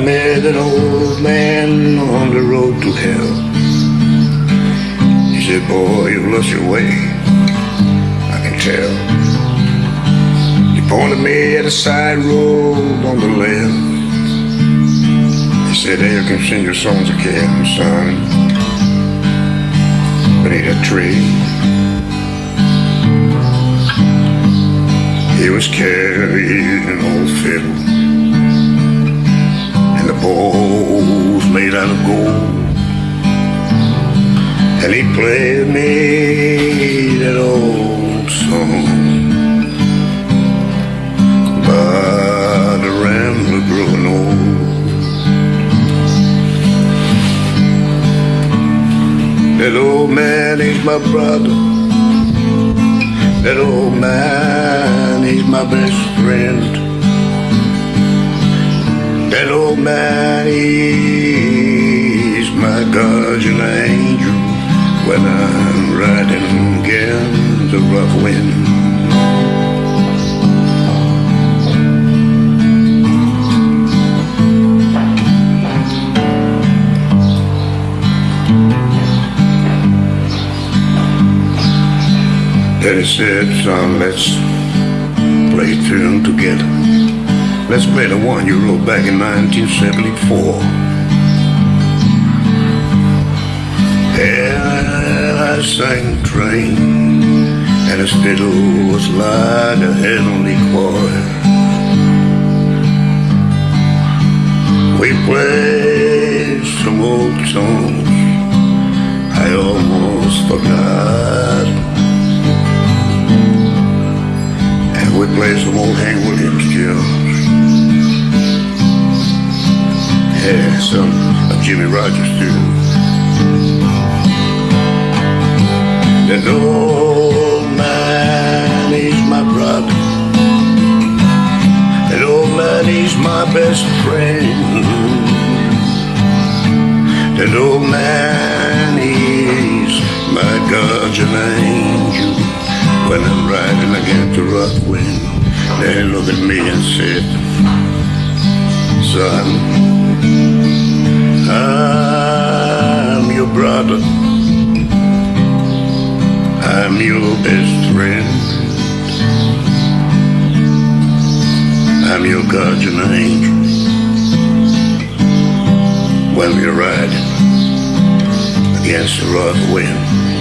met an old man on the road to hell. He said, boy, you've lost your way. I can tell. He pointed me at a side road on the left. He said, there you can sing your songs again, son. Beneath a tree. He was carrying an old fiddle and made out of gold. And he played me that old song by the rambler growing old. That old man, he's my brother. That old man, he's my best friend. He's my guardian angel when I'm riding against the rough wind. He said, son, let's play tune together. Let's play the one you wrote back in 1974. And I sang train, and the fiddle was like a heavenly choir. We played some old songs I almost forgot. And we played some old Hank Williams tunes. Yeah, some of Jimmie Rodgers too. That old man, he's my brother. That old man, he's my best friend. That old man, he's my guardian angel. When I'm riding against the rough wind, they look at me and said, Son, I'm your best friend. I'm your guardian angel. When we're riding against the rough wind.